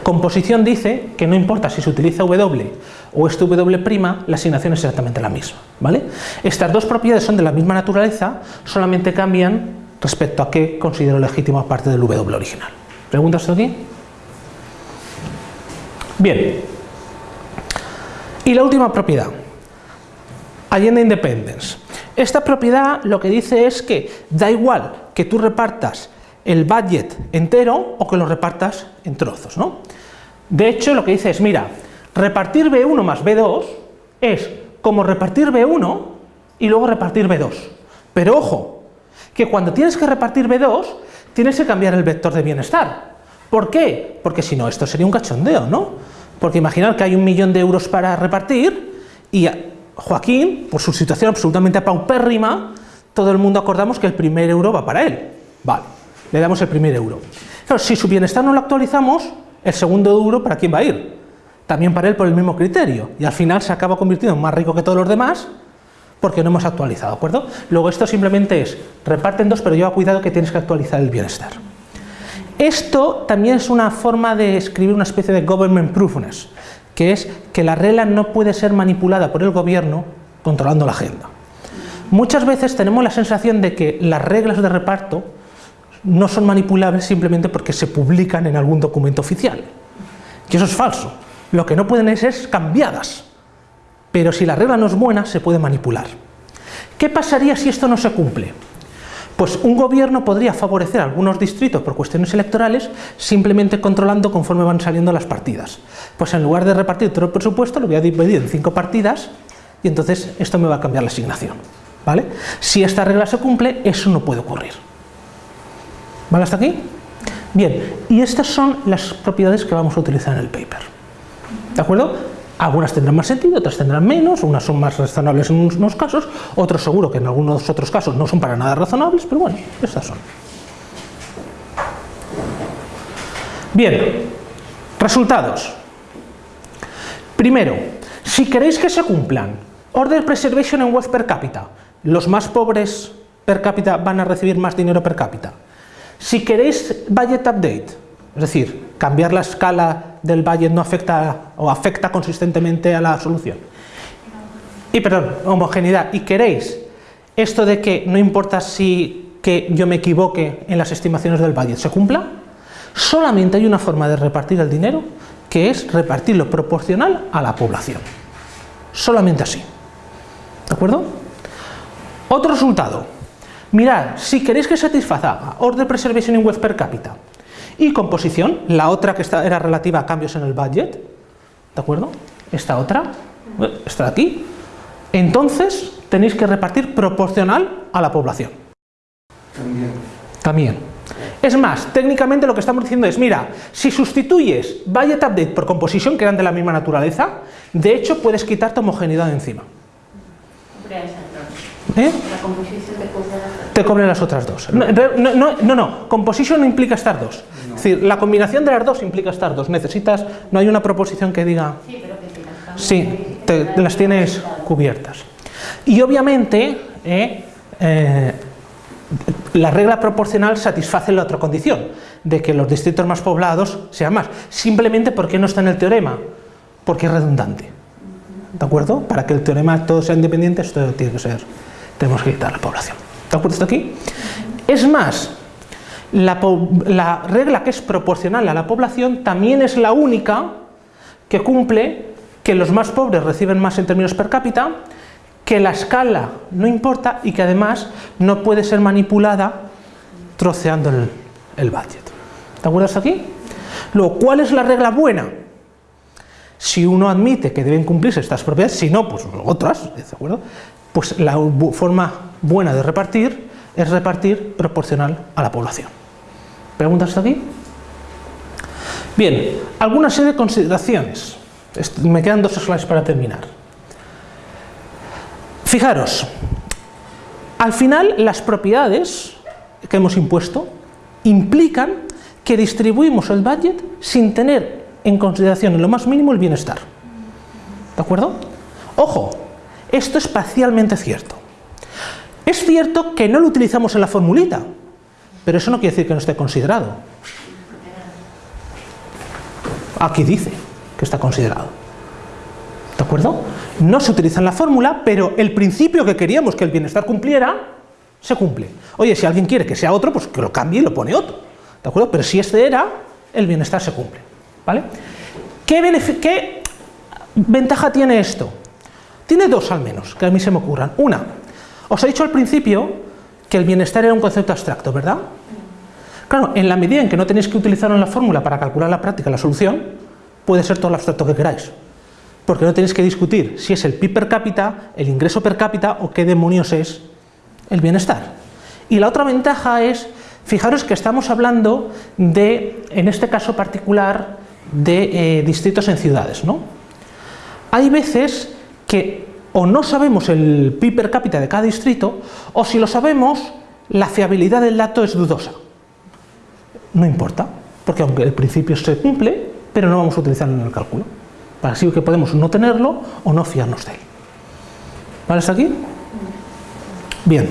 Composición dice que no importa si se utiliza W o este W', la asignación es exactamente la misma. ¿vale? Estas dos propiedades son de la misma naturaleza, solamente cambian respecto a qué considero legítimo aparte del W original. ¿Preguntas aquí? Bien. Y la última propiedad, Allende Independence. Esta propiedad lo que dice es que da igual que tú repartas el budget entero o que lo repartas en trozos. ¿no? De hecho, lo que dice es, mira, repartir B1 más B2 es como repartir B1 y luego repartir B2. Pero ojo, que cuando tienes que repartir B2, tienes que cambiar el vector de bienestar. ¿Por qué? Porque si no, esto sería un cachondeo, ¿no? Porque imaginar que hay un millón de euros para repartir y a Joaquín, por su situación absolutamente paupérrima, todo el mundo acordamos que el primer euro va para él. Vale, le damos el primer euro. Claro, si su bienestar no lo actualizamos, el segundo euro ¿para quién va a ir? También para él por el mismo criterio. Y al final se acaba convirtiendo en más rico que todos los demás porque no hemos actualizado, ¿de acuerdo? Luego esto simplemente es, reparten dos, pero lleva cuidado que tienes que actualizar el bienestar. Esto también es una forma de escribir una especie de government proofness, que es que la regla no puede ser manipulada por el gobierno controlando la agenda. Muchas veces tenemos la sensación de que las reglas de reparto no son manipulables simplemente porque se publican en algún documento oficial. Y eso es falso. Lo que no pueden es, es cambiadas. Pero si la regla no es buena, se puede manipular. ¿Qué pasaría si esto no se cumple? Pues un gobierno podría favorecer a algunos distritos por cuestiones electorales simplemente controlando conforme van saliendo las partidas. Pues en lugar de repartir todo el presupuesto, lo voy a dividir en cinco partidas y entonces esto me va a cambiar la asignación. ¿vale? Si esta regla se cumple, eso no puede ocurrir. ¿Vale hasta aquí? Bien, y estas son las propiedades que vamos a utilizar en el paper. ¿De acuerdo? Algunas tendrán más sentido, otras tendrán menos, unas son más razonables en unos casos, otros seguro que en algunos otros casos no son para nada razonables, pero bueno, estas son. Bien, resultados. Primero, si queréis que se cumplan Order Preservation and Wealth per cápita, los más pobres per cápita van a recibir más dinero per cápita. Si queréis Budget Update, es decir, cambiar la escala del budget no afecta o afecta consistentemente a la solución. Y perdón, homogeneidad. Y queréis esto de que no importa si que yo me equivoque en las estimaciones del budget se cumpla, solamente hay una forma de repartir el dinero que es repartirlo proporcional a la población. Solamente así. ¿De acuerdo? Otro resultado. Mirad, si queréis que satisfaga Order Preservation in Wealth per cápita y composición, la otra que está, era relativa a cambios en el budget, ¿de acuerdo? Esta otra, esta de aquí, entonces tenéis que repartir proporcional a la población. También. También. Es más, técnicamente lo que estamos diciendo es, mira, si sustituyes budget update por composition, que eran de la misma naturaleza, de hecho puedes quitarte homogeneidad de encima. ¿Eh? La composición las Te cobre las otras dos. No, no, no, no, no, composition no implica estar dos. Es decir, la combinación de las dos implica estar dos. Necesitas, no hay una proposición que diga... Sí, pero que si las Sí, te- te las tienes cubiertas. Y obviamente, eh, eh, la regla proporcional satisface la otra condición, de que los distritos más poblados sean más. Simplemente porque no está en el teorema, porque es redundante. ¿De acuerdo? Para que el teorema todo sea independiente, esto tiene que ser, tenemos que quitar la población. ¿De acuerdo hasta aquí? Es más, la, regla que es proporcional a la población también es la única que cumple que los más pobres reciben más en términos per cápita, que la escala no importa y que además no puede ser manipulada troceando el, el budget. ¿De acuerdo hasta aquí? Luego, ¿cuál es la regla buena? Si uno admite que deben cumplirse estas propiedades, si no, pues otras, ¿de acuerdo? Pues la forma buena de repartir es repartir proporcional a la población. ¿Preguntas hasta aquí? Bien, alguna serie de consideraciones. Me quedan dos slides para terminar. Fijaros, al final las propiedades que hemos impuesto implican que distribuimos el budget sin tener en consideración en lo más mínimo el bienestar. ¿De acuerdo? Ojo, esto es parcialmente cierto. Es cierto que no lo utilizamos en la formulita, pero eso no quiere decir que no esté considerado. Aquí dice que está considerado. ¿De acuerdo? No se utiliza en la fórmula, pero el principio que queríamos que el bienestar cumpliera, se cumple. Oye, si alguien quiere que sea otro, pues que lo cambie y lo pone otro. ¿De acuerdo? Pero si este era, el bienestar se cumple. ¿Vale? ¿Qué, qué ventaja tiene esto? Tiene dos al menos, que a mí se me ocurran. Una, os he dicho al principio que el bienestar era un concepto abstracto, ¿verdad? Claro, en la medida en que no tenéis que utilizarlo en la fórmula para calcular la práctica, la solución, puede ser todo lo abstracto que queráis. Porque no tenéis que discutir si es el PIB per cápita, el ingreso per cápita o qué demonios es el bienestar. Y la otra ventaja es, fijaros que estamos hablando de, en este caso particular, de eh, distritos en ciudades, ¿no? Hay veces que o no sabemos el PIB per cápita de cada distrito, o si lo sabemos, la fiabilidad del dato es dudosa. No importa, porque aunque el principio se cumple, pero no vamos a utilizarlo en el cálculo. Así que podemos no tenerlo o no fiarnos de él. ¿Vale hasta aquí? Bien.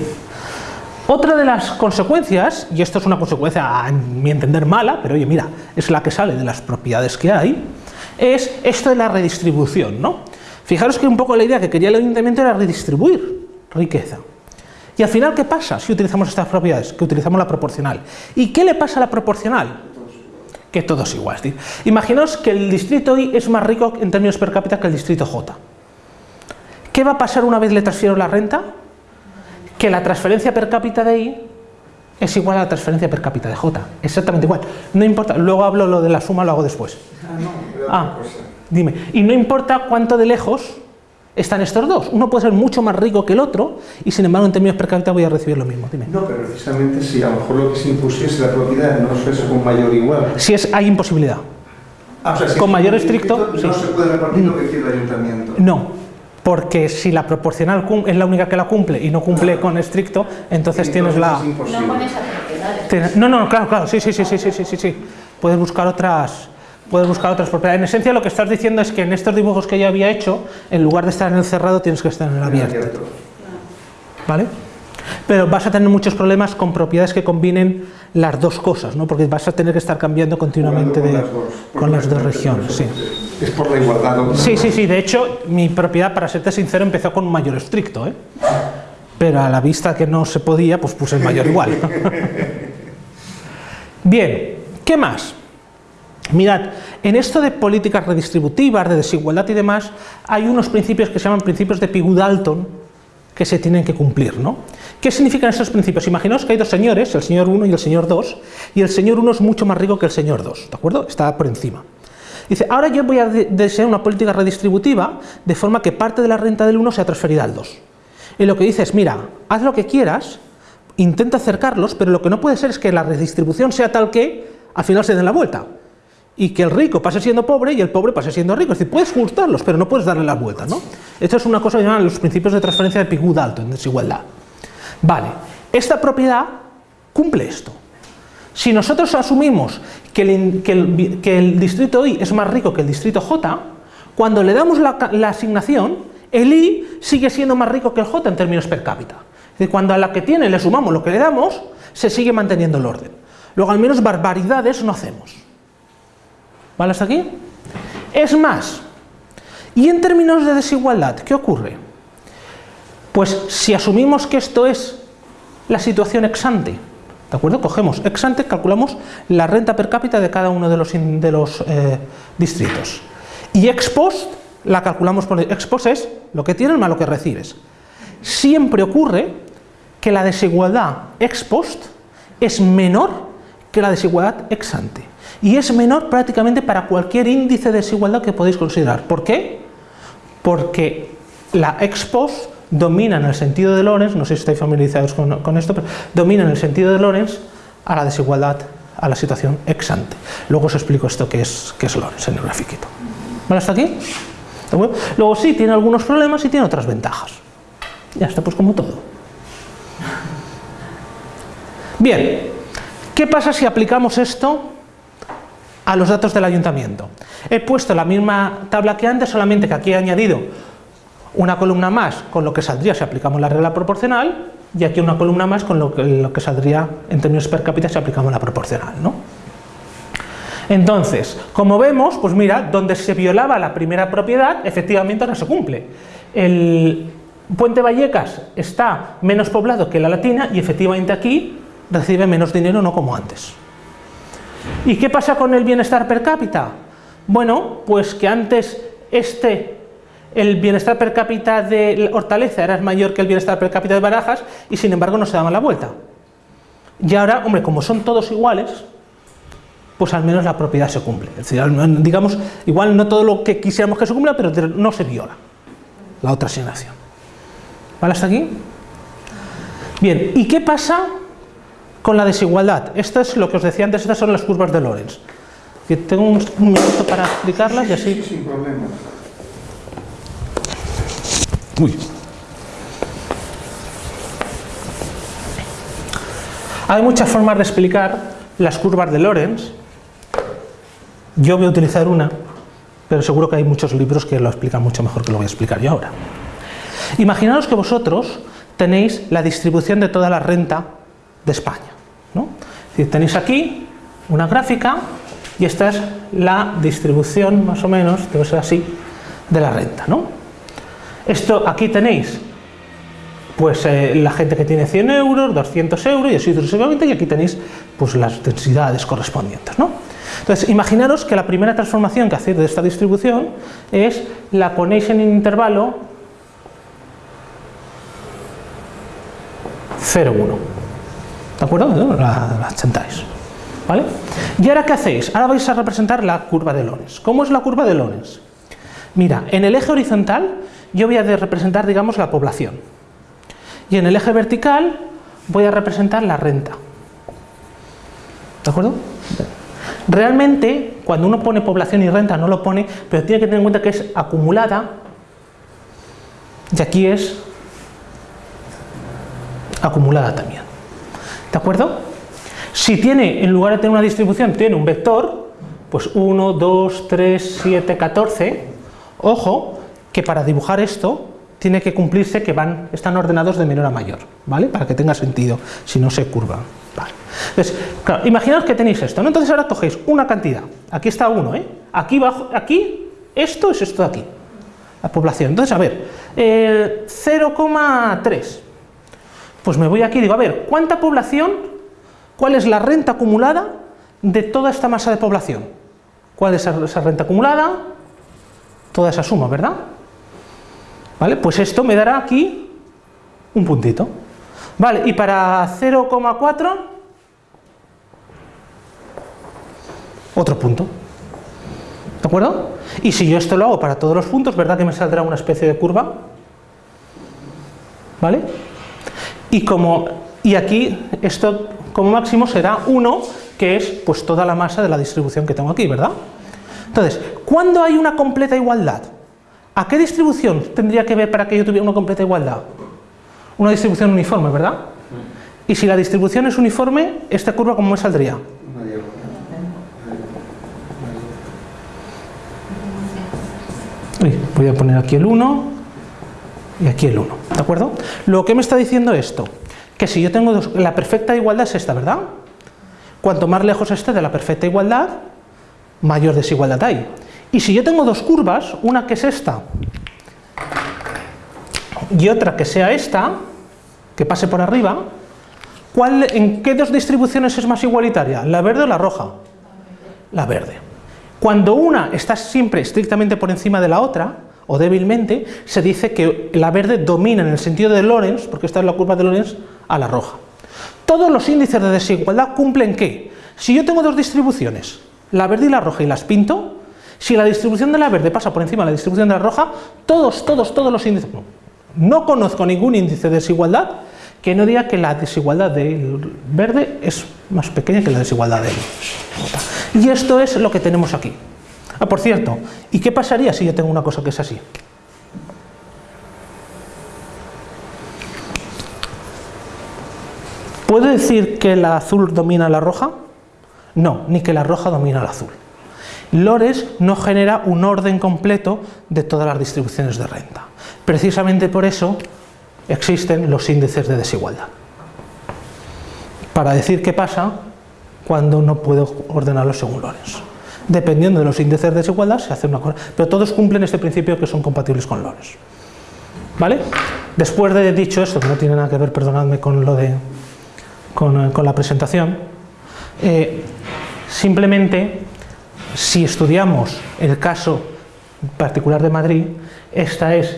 Otra de las consecuencias, y esto es una consecuencia a mi entender mala, pero oye, mira, es la que sale de las propiedades que hay, es esto de la redistribución, ¿no? Fijaros que un poco la idea que quería el ayuntamiento era redistribuir riqueza. Y al final, ¿qué pasa si utilizamos estas propiedades? Que utilizamos la proporcional. ¿Y qué le pasa a la proporcional? Que todo es igual. Imaginaos que el distrito I es más rico en términos per cápita que el distrito J. ¿Qué va a pasar una vez le transfiero la renta? Que la transferencia per cápita de I es igual a la transferencia per cápita de J. Exactamente igual. No importa, luego hablo lo de la suma, lo hago después. Ah, no, Ah, cosa. Dime, y no importa cuánto de lejos están estos dos. Uno puede ser mucho más rico que el otro y sin embargo en términos per cápita voy a recibir lo mismo. Dime. No, pero precisamente si a lo mejor lo que se impusiese la propiedad no es eso con mayor igual. Si es, hay imposibilidad. Ah, o sea, si con mayor estricto... No se puede repartir lo que quiere el ayuntamiento. No, porque si la proporcional es la única que la cumple y no cumple ah. con estricto, entonces, tienes la... No con esas propiedades. No, no, claro, claro, sí, sí, sí, sí, sí, sí, sí. Puedes buscar otras Puedes buscar otras propiedades. En esencia lo que estás diciendo es que en estos dibujos que yo había hecho, en lugar de estar en el cerrado, tienes que estar en el abierto. ¿Vale? Pero vas a tener muchos problemas con propiedades que combinen las dos cosas, ¿no? Porque vas a tener que estar cambiando continuamente de, Con las dos, regiones, sí. Es por la igualdad. Sí, sí, sí. De hecho, mi propiedad, para serte sincero, empezó con un mayor estricto, ¿eh? Pero a la vista que no se podía, pues puse el mayor igual. Bien, ¿qué más? Mirad, en esto de políticas redistributivas, de desigualdad y demás, hay unos principios que se llaman principios de Pigou-Dalton que se tienen que cumplir, ¿no? ¿Qué significan estos principios? Imaginaos que hay dos señores, el señor 1 y el señor 2, y el señor 1 es mucho más rico que el señor 2, ¿de acuerdo? Está por encima. Dice, ahora yo voy a de- desear una política redistributiva de forma que parte de la renta del 1 sea transferida al 2. Y lo que dice es, mira, haz lo que quieras, intenta acercarlos, pero lo que no puede ser es que la redistribución sea tal que al final se den la vuelta. Y que el rico pase siendo pobre y el pobre pase siendo rico. Es decir, puedes juntarlos, pero no puedes darle la vuelta. ¿no? Esto es una cosa que llaman los principios de transferencia de Pigou-Dalton, en desigualdad. Vale, esta propiedad cumple esto. Si nosotros asumimos que el, distrito I es más rico que el distrito J, cuando le damos la, la asignación, el I sigue siendo más rico que el J en términos per cápita. Es decir, cuando a la que tiene le sumamos lo que le damos, se sigue manteniendo el orden. Luego, al menos barbaridades no hacemos. ¿Vale hasta aquí? Es más, y en términos de desigualdad, ¿qué ocurre? Pues si asumimos que esto es la situación ex ante, ¿de acuerdo? Cogemos ex ante, calculamos la renta per cápita de cada uno de los, eh, distritos. Y ex post la calculamos por ex post es lo que tienes más lo que recibes. Siempre ocurre que la desigualdad ex post es menor que la desigualdad ex ante. Y es menor prácticamente para cualquier índice de desigualdad que podéis considerar. ¿Por qué? Porque la ex post domina en el sentido de Lorenz, no sé si estáis familiarizados con, esto, pero domina en el sentido de Lorenz a la desigualdad, a la situación ex ante. Luego os explico esto que es, que Lorenz en el grafiquito. ¿Vale hasta aquí? Luego sí, tiene algunos problemas y tiene otras ventajas. Ya está, pues como todo. Bien, ¿qué pasa si aplicamos esto a los datos del ayuntamiento? He puesto la misma tabla que antes, solamente que aquí he añadido una columna más con lo que saldría si aplicamos la regla proporcional y aquí una columna más con lo que, saldría en términos per cápita si aplicamos la proporcional. ¿no? Entonces, como vemos, pues mira, donde se violaba la primera propiedad, efectivamente ahora se cumple. El Puente Vallecas está menos poblado que la Latina y efectivamente aquí recibe menos dinero, no como antes. ¿Y qué pasa con el bienestar per cápita? Bueno, pues que antes este, el bienestar per cápita de Hortaleza era mayor que el bienestar per cápita de Barajas y sin embargo no se daban la vuelta. Y ahora, hombre, como son todos iguales, pues al menos la propiedad se cumple. Es decir, digamos, igual no todo lo que quisiéramos que se cumpla, pero no se viola la otra asignación. ¿Vale hasta aquí? Bien, ¿y qué pasa con la desigualdad? Esto es lo que os decía antes, estas son las curvas de Lorenz. Que tengo un minuto para explicarlas y así... Sin problema. Uy. Hay muchas formas de explicar las curvas de Lorenz. Yo voy a utilizar una, pero seguro que hay muchos libros que lo explican mucho mejor que lo voy a explicar yo ahora. Imaginaos que vosotros tenéis la distribución de toda la renta de España. ¿no? Tenéis aquí una gráfica y esta es la distribución, más o menos, debe ser así, de la renta. ¿no? Esto aquí tenéis pues eh, la gente que tiene 100 euros, 200 euros y así sucesivamente y aquí tenéis pues las densidades correspondientes. ¿no? Entonces, imaginaros que la primera transformación que hacéis de esta distribución es la ponéis en intervalo 0,1. ¿De acuerdo? ¿No? La, la achentáis. ¿Vale? ¿Y ahora qué hacéis? Ahora vais a representar la curva de Lorenz. ¿Cómo es la curva de Lorenz? Mira, en el eje horizontal yo voy a representar, digamos, la población. Y en el eje vertical voy a representar la renta. ¿De acuerdo? Realmente, cuando uno pone población y renta, no lo pone, pero tiene que tener en cuenta que es acumulada y aquí es acumulada también. ¿De acuerdo? Si tiene, en lugar de tener una distribución, tiene un vector, pues 1, 2, 3, 7, 14, ojo, que para dibujar esto tiene que cumplirse que van, están ordenados de menor a mayor, ¿vale? Para que tenga sentido, si no se curvan. Vale. Entonces, claro, imaginaos que tenéis esto, ¿no? Entonces ahora cogéis una cantidad, aquí está 1, ¿eh? Aquí, bajo, aquí, esto es esto de aquí, la población. Entonces, a ver, eh, 0,3. Pues me voy aquí y digo, a ver, ¿cuánta población, cuál es la renta acumulada de toda esta masa de población? ¿Cuál es esa renta acumulada? Toda esa suma, ¿verdad? ¿Vale? Pues esto me dará aquí un puntito. Vale, y para 0,4 otro punto. ¿De acuerdo? Y si yo esto lo hago para todos los puntos, ¿verdad que me saldrá una especie de curva? ¿Vale? Y como Y aquí esto como máximo será 1, que es pues toda la masa de la distribución que tengo aquí, ¿verdad? Entonces, ¿cuándo hay una completa igualdad? ¿A qué distribución tendría que ver para que yo tuviera una completa igualdad? Una distribución uniforme, ¿verdad? Y si la distribución es uniforme, ¿esta curva cómo me saldría? Uy, voy a poner aquí el 1 y aquí el 1, ¿de acuerdo? Lo que me está diciendo esto, que si yo tengo dos, la perfecta igualdad es esta, ¿verdad? Cuanto más lejos esté de la perfecta igualdad, mayor desigualdad hay. Y si yo tengo dos curvas, una que es esta y otra que sea esta, que pase por arriba, ¿cuál, ¿en qué dos distribuciones es más igualitaria? ¿La verde o la roja? La verde. Cuando una está siempre estrictamente por encima de la otra, o débilmente, se dice que la verde domina en el sentido de Lorentz, porque esta es la curva de Lorentz, a la roja. Todos los índices de desigualdad cumplen que, si yo tengo dos distribuciones, la verde y la roja, y las pinto, si la distribución de la verde pasa por encima de la distribución de la roja, todos, todos, todos los índices... No, no conozco ningún índice de desigualdad que no diga que la desigualdad del verde es más pequeña que la desigualdad del Y esto es lo que tenemos aquí. Ah, por cierto, ¿y qué pasaría si yo tengo una cosa que es así? ¿Puedo decir que la azul domina la roja? No, ni que la roja domina la azul. Lores no genera un orden completo de todas las distribuciones de renta. Precisamente por eso existen los índices de desigualdad. Para decir qué pasa cuando no puedo ordenarlo según Lorenz. Dependiendo de los índices de desigualdad se hace una cosa, pero todos cumplen este principio que son compatibles con Lorenz. ¿Vale? Después de dicho esto, que no tiene nada que ver, perdonadme, con lo de con, la presentación, eh, simplemente si estudiamos el caso particular de Madrid, esta es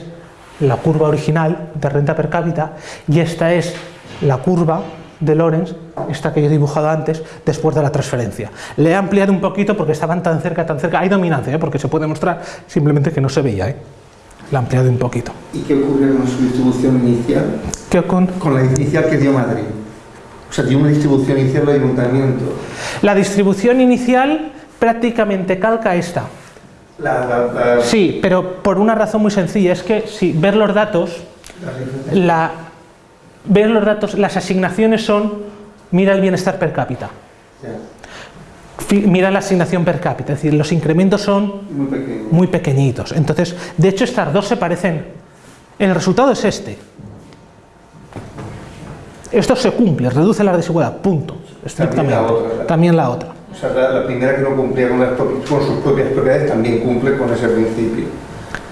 la curva original de renta per cápita y esta es la curva de Lorenz, esta que yo he dibujado antes, después de la transferencia. Le he ampliado un poquito porque estaban tan cerca, tan cerca. Hay dominancia, ¿eh? porque se puede mostrar simplemente que no se veía. ¿eh? Le he ampliado un poquito. ¿Y qué ocurre con su distribución inicial? ¿Qué con? Con la inicial que dio Madrid. O sea, tiene una distribución inicial de ayuntamiento. La distribución inicial prácticamente calca esta. Sí, pero por una razón muy sencilla, es que si ver los datos, la, ver los datos, las asignaciones son, mira el bienestar per cápita. Mira la asignación per cápita, es decir, los incrementos son muy, pequeñitos. Entonces, de hecho, estas dos se parecen. El resultado es este. Esto se cumple, reduce la desigualdad, punto. Estrictamente. También la otra. O sea, la, primera que no cumplía con, sus propias propiedades también cumple con ese principio.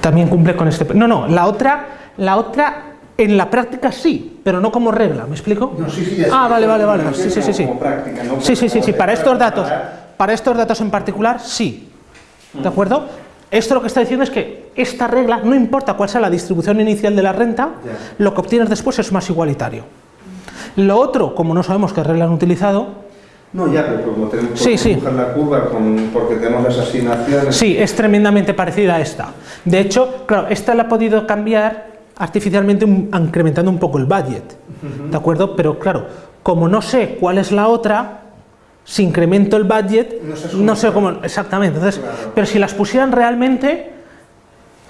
También cumple con este... No, no, la otra, la otra en la práctica sí, pero no como regla, ¿me explico? No, sí, sí, ah, vale, vale, vale. Sí, sí, sí, sí. Práctica, no sí, sí, sí, sí, para estos datos, para estos datos en particular, sí. ¿De acuerdo? Esto lo que está diciendo es que esta regla, no importa cuál sea la distribución inicial de la renta, lo que obtienes después es más igualitario. Lo otro, como no sabemos qué regla han utilizado, no, ya, pero como tenemos que sí, la curva porque tenemos las asignaciones... Sí, es tremendamente parecida a esta. De hecho, claro, esta la ha podido cambiar artificialmente incrementando un poco el budget, ¿de acuerdo? Pero claro, como no sé cuál es la otra, si incremento el budget, no sé, cómo... Exactamente, entonces, pero si las pusieran realmente,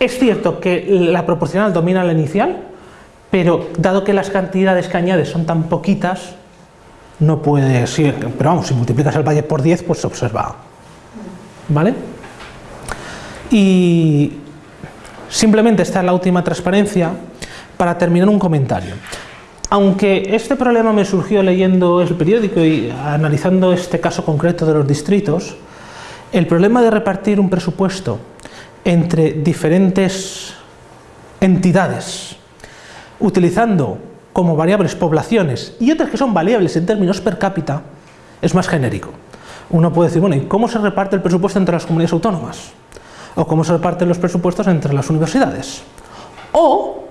es cierto que la proporcional domina la inicial, pero dado que las cantidades que añades son tan poquitas, no puede ser, pero vamos, si multiplicas el valle por 10, pues se observa. ¿Vale? Y simplemente esta es la última transparencia para terminar un comentario. Aunque este problema me surgió leyendo el periódico y analizando este caso concreto de los distritos, el problema de repartir un presupuesto entre diferentes entidades utilizando como variables poblaciones y otras que son variables en términos per cápita, es más genérico. Uno puede decir, bueno, ¿y cómo se reparte el presupuesto entre las comunidades autónomas? ¿O cómo se reparten los presupuestos entre las universidades? O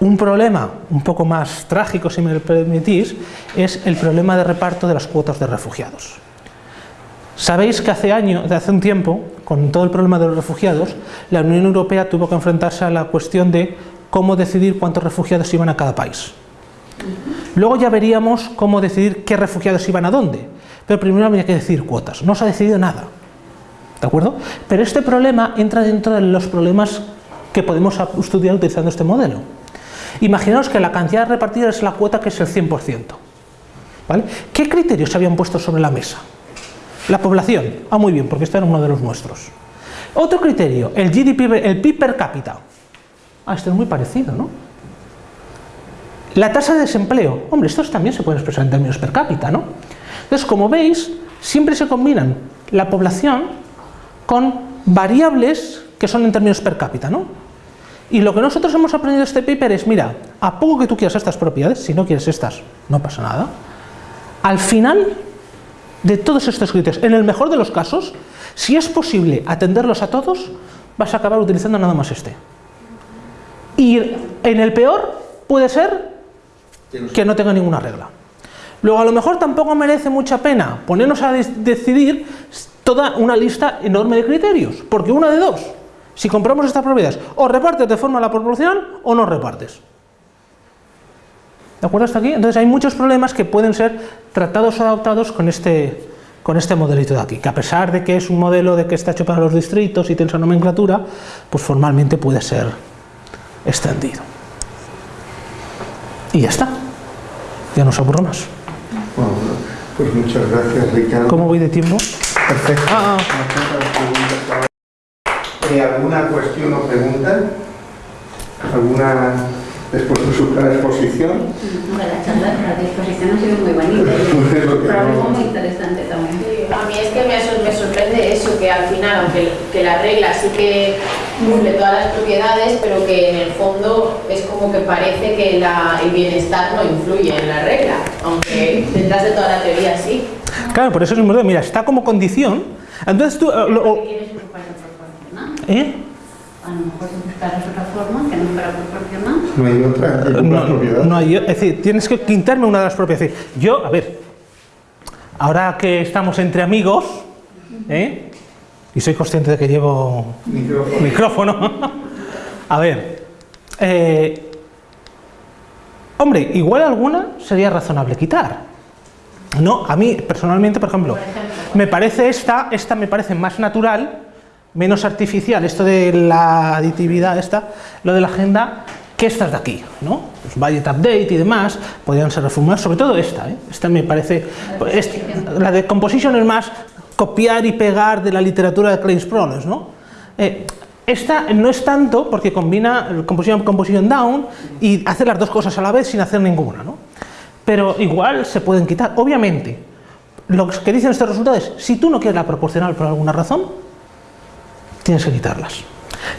un problema un poco más trágico, si me permitís, es el problema de reparto de las cuotas de refugiados. Sabéis que hace, años, hace un tiempo, con todo el problema de los refugiados, la Unión Europea tuvo que enfrentarse a la cuestión de cómo decidir cuántos refugiados iban a cada país. Luego ya veríamos cómo decidir qué refugiados iban a dónde. Pero primero habría que decidir cuotas. No se ha decidido nada. ¿De acuerdo? Pero este problema entra dentro de los problemas que podemos estudiar utilizando este modelo. Imaginaos que la cantidad repartida es la cuota que es el 100%. ¿vale? ¿Qué criterios se habían puesto sobre la mesa? La población. Ah, muy bien, porque este era uno de los nuestros. Otro criterio, el GDP, PIB per cápita. Ah, este es muy parecido, ¿no? La tasa de desempleo. Hombre, estos también se pueden expresar en términos per cápita, ¿no? Entonces, como veis, siempre se combinan la población con variables que son en términos per cápita, ¿no? Y lo que nosotros hemos aprendido de este paper es, mira, a poco que tú quieras estas propiedades, si no quieres estas, no pasa nada. Al final de todos estos criterios, en el mejor de los casos, si es posible atenderlos a todos, vas a acabar utilizando nada más este. Y en el peor puede ser que no tenga ninguna regla. Luego a lo mejor tampoco merece mucha pena ponernos a decidir toda una lista enorme de criterios, porque una de dos, si compramos estas propiedades, o repartes de forma a la proporción o no repartes. ¿De acuerdo hasta aquí? Entonces hay muchos problemas que pueden ser tratados o adaptados con este, con este modelito de aquí, que a pesar de que es un modelo de que está hecho para los distritos y tiene esa nomenclatura, pues formalmente puede ser extendido. Y ya está. Ya no os aburro más. Bueno, pues muchas gracias, Ricardo. ¿Cómo voy de tiempo? Perfecto. Ah, ah. Eh, ¿Alguna cuestión o pregunta? ¿Alguna después de su clara exposición? La charla, la disposición ha sido muy bonita pero algo muy interesante también. Sí, A mí es que me sorprende eso, que al final, aunque que la regla sí que cumple todas las propiedades, pero que en el fondo es como que parece que la- el bienestar no influye en la regla, aunque detrás de toda la teoría sí. Claro, por eso es un modelo, mira, está como condición. Entonces tú... eh, lo- o- ¿Quieres ocupar proporcional? ¿eh? A lo mejor buscarás otra forma que no fuera proporcional. No hay otra que cumpla No, propiedad. no hay- es decir, tienes que quitarme una de las propias. Es decir, yo, a ver, ahora que estamos entre amigos, ¿eh? Y soy consciente de que llevo Micrófono. micrófono, a ver, eh, hombre, igual alguna sería razonable quitar. No, a mí personalmente, por ejemplo, me parece esta, esta me parece más natural, menos artificial, esto de la aditividad, esta, lo de la agenda, que estas de aquí, ¿no? Pues budget update y demás, podrían ser reformuladas, sobre todo esta, ¿eh? Esta me parece, este- la de composition es más copiar y pegar de la literatura de Claims Problems, ¿no? Eh, esta no es tanto porque combina el composition, composition down y hace las dos cosas a la vez sin hacer ninguna, ¿no? Pero igual se pueden quitar. Obviamente, lo que dicen estos resultados es, si tú no quieres la proporcional por alguna razón, tienes que quitarlas.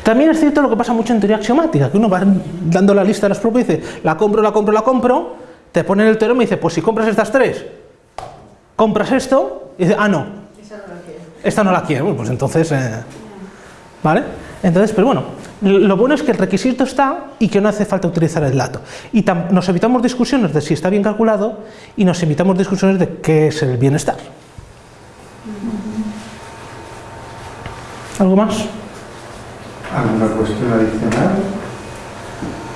También es cierto lo que pasa mucho en teoría axiomática, que uno va dando la lista de las propias y dice, la compro, la compro, la compro, te pone el teorema y dice, pues si compras estas tres, compras esto, y dice, ah, no, esta no la quiero, pues entonces, eh, ¿vale? Entonces, pero bueno, lo bueno es que el requisito está y que no hace falta utilizar el dato. Y nos evitamos discusiones de si está bien calculado y nos evitamos discusiones de qué es el bienestar. ¿Algo más? ¿Alguna cuestión adicional?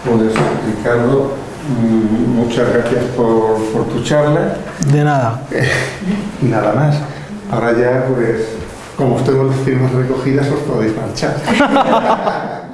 Pues Ricardo, mm, muchas gracias por, por tu charla De nada. nada más. Ahora ya, pues, como tengo las firmas recogidas, os podéis marchar.